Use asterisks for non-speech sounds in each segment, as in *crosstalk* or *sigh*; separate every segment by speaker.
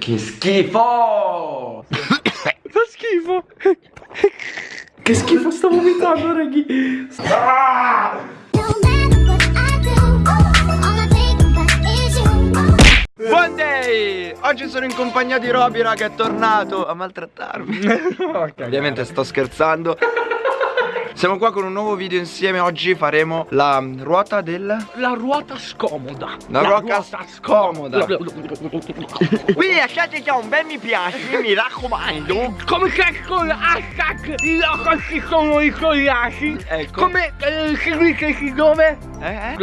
Speaker 1: Che schifo!
Speaker 2: Fa schifo. Che schifo sto vomitando, raghi. Ah!
Speaker 1: Buon day! Oggi sono in compagnia di Roby, raga, è tornato a maltrattarmi. *laughs* Ovviamente sto scherzando. Siamo qua con un nuovo video insieme. Oggi faremo la ruota del...
Speaker 2: La ruota scomoda.
Speaker 1: La, ruota, scomoda. Quindi lasciate già un bel mi piace *laughs* Mi raccomando.
Speaker 2: Come cazzo hashtag i loco ci sono i collasi
Speaker 1: Ecco.
Speaker 2: Come eh, seguiteci dove?
Speaker 1: Eh?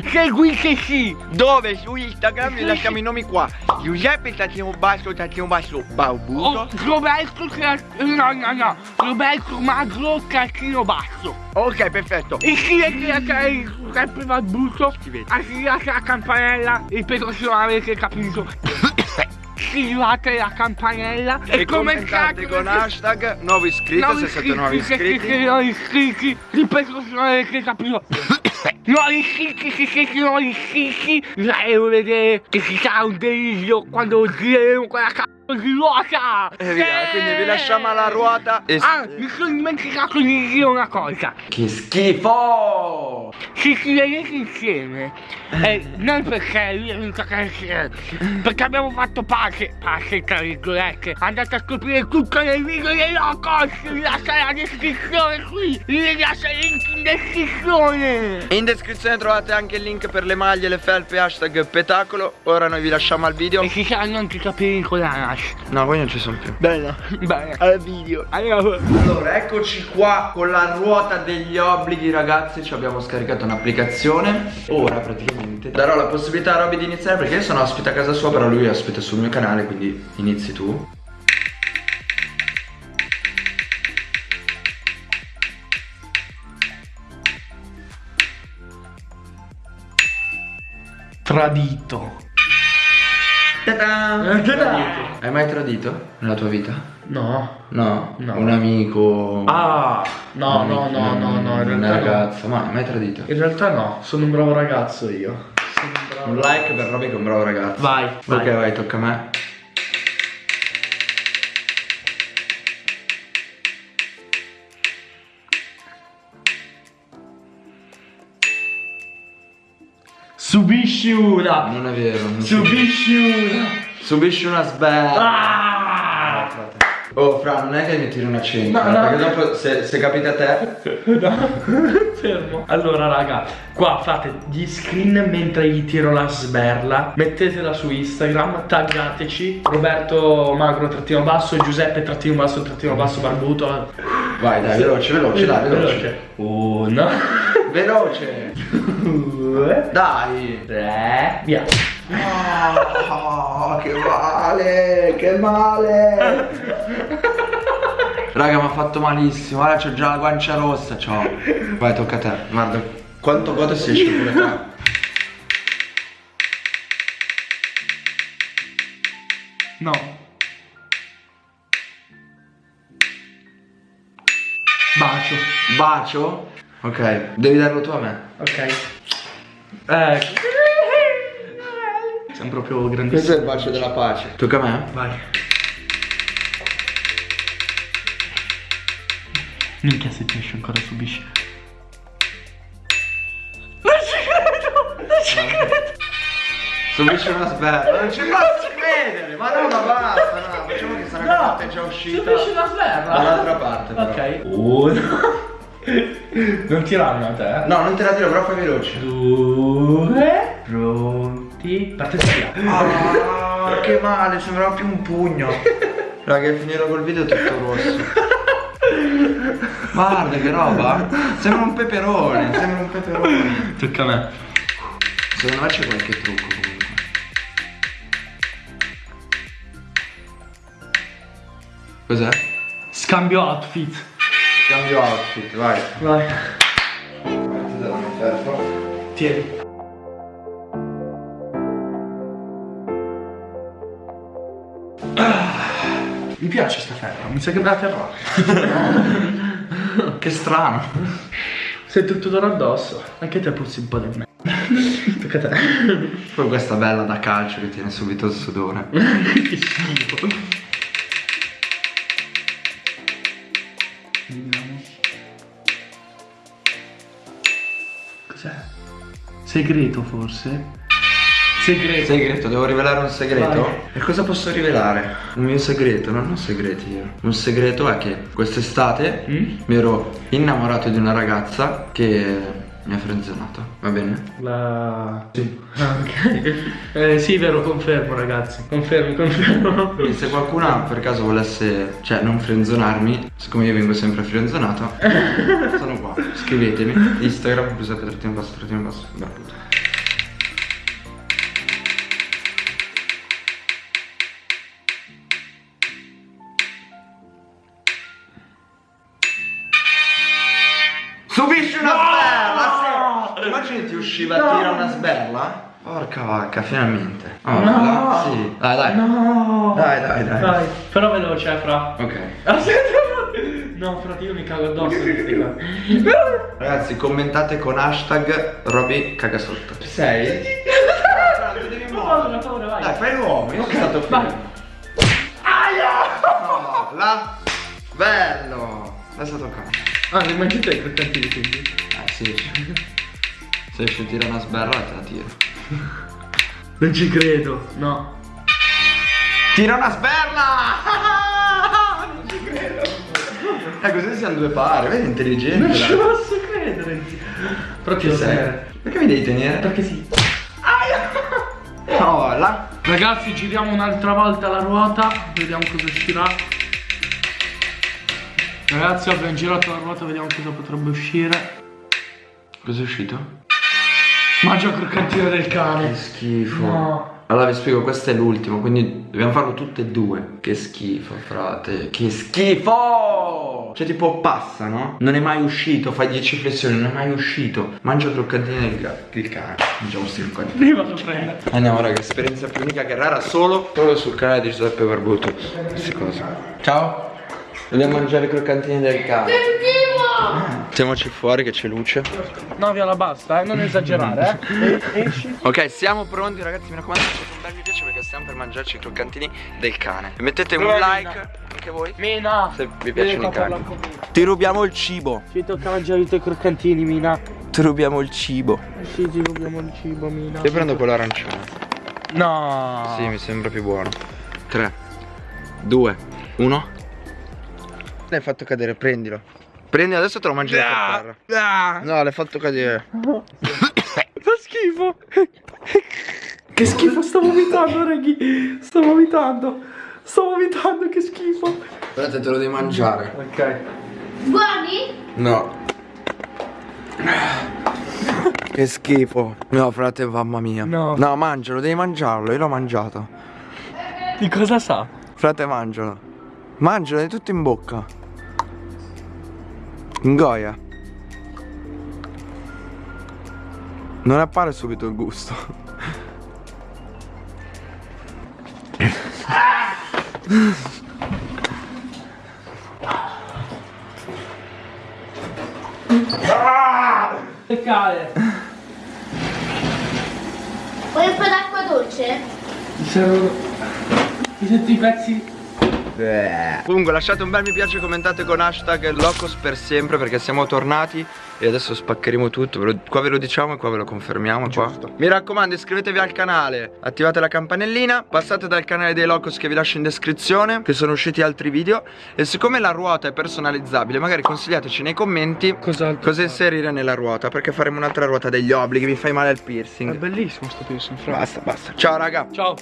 Speaker 1: *laughs*
Speaker 2: Seguiteci.
Speaker 1: Dove? Su Instagram lasciamo i nomi qua. Giuseppe Tattino Basso Tattino Basso Barbuto
Speaker 2: oh, Roberto No no no. Roberto Magro Caccino Basso.
Speaker 1: Ok perfetto.
Speaker 2: Iscrivetevi a canale sempre Barbuto Attivate la campanella? Se non avete capito. *coughs* Attivate la campanella?
Speaker 1: E, e commentate con hashtag nuovo iscritto nuovi se siete nuovi iscritti
Speaker 2: nuovi iscritti ripeto se non avete capito. *coughs* Nuovi iscritti se siete nuovi iscritti vorrei vedere che ci sarà un delirio quando gireremo quella cazzo ruota!
Speaker 1: E via, quindi vi lasciamo alla ruota.
Speaker 2: E... ah mi sono dimenticato di dire una cosa.
Speaker 1: Che schifo
Speaker 2: ci scriverete insieme eh, non perché lui è venuto a crescere perché abbiamo fatto pace pace tra virgolette. Andate a scoprire tutto nel video dei locos vi lascio la descrizione qui. Vi lascio il link in descrizione.
Speaker 1: In descrizione trovate anche il link per le maglie le felpe hashtag petacolo. Ora noi vi lasciamo al video.
Speaker 2: E ci saranno anche i capelli con la
Speaker 1: No, poi non ci sono più.
Speaker 2: Bene, bene, al video.
Speaker 1: Allora, eccoci qua con la ruota degli obblighi, ragazzi. Ci abbiamo scaricato un'applicazione. Ora praticamente darò la possibilità a Robby di iniziare perché io sono ospite a casa sua, però lui ospite sul mio canale, quindi inizi tu.
Speaker 2: Tradito.
Speaker 1: Ta-da! Hai mai tradito nella tua vita?
Speaker 2: No.
Speaker 1: No? no. Un amico?
Speaker 2: Ah, no, un amico, no, no, no, no, in
Speaker 1: Una ragazza, no. ma hai mai tradito?
Speaker 2: In realtà no, sono un bravo ragazzo io.
Speaker 1: Un, un like per Robby che è un bravo ragazzo.
Speaker 2: Vai.
Speaker 1: Ok,
Speaker 2: vai,
Speaker 1: vai tocca a me.
Speaker 2: Subisci una!
Speaker 1: Non è vero. Non
Speaker 2: subisci una!
Speaker 1: Subisci una sberla!
Speaker 2: Ah!
Speaker 1: Oh Fra, non è che mi tiri una cena, no, no. perché dopo se, se capita a te...
Speaker 2: No, *laughs* fermo. Allora raga, qua fate gli screen mentre gli tiro la sberla, mettetela su Instagram, taggateci, Roberto Magro trattino basso, Giuseppe trattino basso, trattino basso barbuto.
Speaker 1: Vai dai, veloce, veloce, dai, veloce. veloce.
Speaker 2: Uno.
Speaker 1: Veloce.
Speaker 2: Due.
Speaker 1: Dai.
Speaker 2: Tre. Via.
Speaker 1: Oh, che male, che male. Raga, mi ha fatto malissimo. Ora c'ho già la guancia rossa. Ciao. Vai, tocca a te. Guarda, quanto godo si esce pure qua.
Speaker 2: No. Bacio.
Speaker 1: Bacio? Ok, devi darlo tu a me.
Speaker 2: Ok. Eh. *laughs* Siamo proprio grandissimi.
Speaker 1: Questo è il bacio della pace. Tocca a me?
Speaker 2: Vai. Minchia se ti esce ancora subisci. Non ci credo! Non ci credo!
Speaker 1: Subisce una sberla. Non ci posso credere! Ma no, ma basta, no. Facciamo che sarà no, già uscita.
Speaker 2: Subisci una sberla?
Speaker 1: Dall'altra parte. Però.
Speaker 2: Ok. Uno. Non tirarmi a te?
Speaker 1: No, non te la tiro, però fai veloce.
Speaker 2: Due. Pronti. Parte via.
Speaker 1: Ah, che male, sembrava più un pugno. Raga, finirò col video tutto rosso. Guarda che roba. Sembra un peperone, sembra un peperone.
Speaker 2: Tocca a me.
Speaker 1: Secondo me c'è qualche trucco comunque. Cos'è?
Speaker 2: Scambio outfit.
Speaker 1: Cambio outfit, vai.
Speaker 2: Vai.
Speaker 1: Ferro.
Speaker 2: Tieni. Ah, mi piace sta ferro, mi sa che me la terrò.
Speaker 1: che strano.
Speaker 2: Sei tutto d'oro addosso. Anche te puzzi un po' di me. *laughs* Tocca a te.
Speaker 1: Poi questa bella da calcio che tiene subito il sudore. *laughs*
Speaker 2: che schifo. Segreto forse? Segreto.
Speaker 1: Segreto, devo rivelare un segreto?
Speaker 2: Vai.
Speaker 1: E cosa posso rivelare? Un mio segreto? Non ho segreti io. Un segreto è che quest'estate
Speaker 2: Mm?
Speaker 1: mi ero innamorato di una ragazza che mi ha frenzonato. Va bene?
Speaker 2: La... Sì. Ah, ok. *laughs* Eh, sì, vero, confermo ragazzi. Confermi, confermo.
Speaker 1: Quindi se qualcuno per caso volesse, cioè non frenzonarmi, siccome io vengo sempre frenzonato, *laughs* sono qua. Scrivetemi. Instagram, Giuseppe trattino basso, trattino basso. Beh. Sberla? Porca vacca, finalmente. Oh,
Speaker 2: No.
Speaker 1: là, Sì. Dai, dai.
Speaker 2: No.
Speaker 1: Dai, dai, dai.
Speaker 2: Dai, però veloce, eh, fra.
Speaker 1: Ok. *laughs*
Speaker 2: No, frate, io mi cago addosso. *laughs*
Speaker 1: Ragazzi, commentate con hashtag Roby caga sotto. Sei?
Speaker 2: Ho paura, ho paura, vai.
Speaker 1: Dai, fai l'uomo, io sono stato
Speaker 2: Vai.
Speaker 1: figo. No, là. Bello. Adesso tocca.
Speaker 2: Ah, li mangi te i croccantini quindi?
Speaker 1: Eh sì. *laughs* Se riesci a tirare una sberla te la tiro. *laughs*
Speaker 2: Non ci credo, no.
Speaker 1: Tira una sberla! *laughs* non ci credo. Eh, così siamo due pari, vedi intelligente.
Speaker 2: Non ci posso credere. Però ti
Speaker 1: Ci
Speaker 2: devo
Speaker 1: sei?
Speaker 2: tenere.
Speaker 1: Perché mi devi tenere?
Speaker 2: Perché sì.
Speaker 1: No, là.
Speaker 2: Ragazzi, giriamo un'altra volta la ruota. Vediamo cosa uscirà. Ragazzi, abbiamo girato la ruota, vediamo cosa potrebbe uscire.
Speaker 1: Cos'è uscito?
Speaker 2: Mangia croccantino del
Speaker 1: Che
Speaker 2: cane.
Speaker 1: schifo.
Speaker 2: No.
Speaker 1: Allora vi spiego, questo è l'ultimo, quindi dobbiamo farlo tutte e due. Che schifo, frate. Che schifo! Cioè tipo passa, no? Non è mai uscito, fai 10 flessioni, non è mai uscito. Mangia croccantini del il cane. Mangiamo questi croccantini.
Speaker 2: Prima lo prendo.
Speaker 1: Andiamo raga, esperienza più unica che rara solo, solo sul canale di Giuseppe Barbuto. Queste cose. Ciao. Dobbiamo mangiare i croccantini del cane. Mettiamoci fuori che c'è luce.
Speaker 2: No, via la basta, eh, non esagerare, eh. *laughs* Esci.
Speaker 1: Ok, siamo pronti ragazzi, mi raccomando, mettete un bel mi piace perché stiamo per mangiarci i croccantini del cane. E mettete un
Speaker 2: Dov'è
Speaker 1: like,
Speaker 2: Mina?
Speaker 1: anche voi,
Speaker 2: Mina.
Speaker 1: se vi piacciono i cani. Ti rubiamo il cibo.
Speaker 2: Ci tocca mangiare i tuoi croccantini, Mina.
Speaker 1: Ti rubiamo il cibo.
Speaker 2: Sì, ci rubiamo il cibo, Mina.
Speaker 1: Io prendo quello arancione.
Speaker 2: No.
Speaker 1: Sì, mi sembra più buono. 3, 2, 1. L'hai fatto cadere, prendilo. Prendi adesso te lo mangi da per terra.
Speaker 2: Ah.
Speaker 1: No, l'hai fatto cadere. *coughs*
Speaker 2: Fa schifo. Che schifo, sto vomitando, raghi. Sto vomitando. Sto vomitando, che schifo.
Speaker 1: Guardate, te lo devi mangiare.
Speaker 2: Ok.
Speaker 3: Buoni?
Speaker 1: No. Che schifo. No, frate, mamma mia.
Speaker 2: No.
Speaker 1: No, mangialo, devi mangiarlo. Io l'ho mangiato.
Speaker 2: Di cosa sa?
Speaker 1: Frate, mangialo. Mangialo, è tutto in bocca. Ingoia. Non appare subito il gusto.
Speaker 2: Cade.
Speaker 3: Vuoi un po' d'acqua dolce?
Speaker 2: Mi servono. Mi sento i pezzi.
Speaker 1: Comunque lasciate un bel mi piace, commentate con hashtag Locos per sempre perché siamo tornati e adesso spaccheremo tutto. Ve lo- qua ve lo diciamo e qua ve lo confermiamo. Mi raccomando iscrivetevi al canale, attivate la campanellina, passate dal canale dei Locos che vi lascio in descrizione, che sono usciti altri video. E siccome la ruota è personalizzabile, magari consigliateci nei commenti
Speaker 2: Cos'altro?
Speaker 1: cosa inserire nella ruota perché faremo un'altra ruota degli obblighi, mi fai male al
Speaker 2: È
Speaker 1: piercing.
Speaker 2: bellissimo sto piercing, fra.
Speaker 1: Basta, basta. Ciao raga.
Speaker 2: Ciao.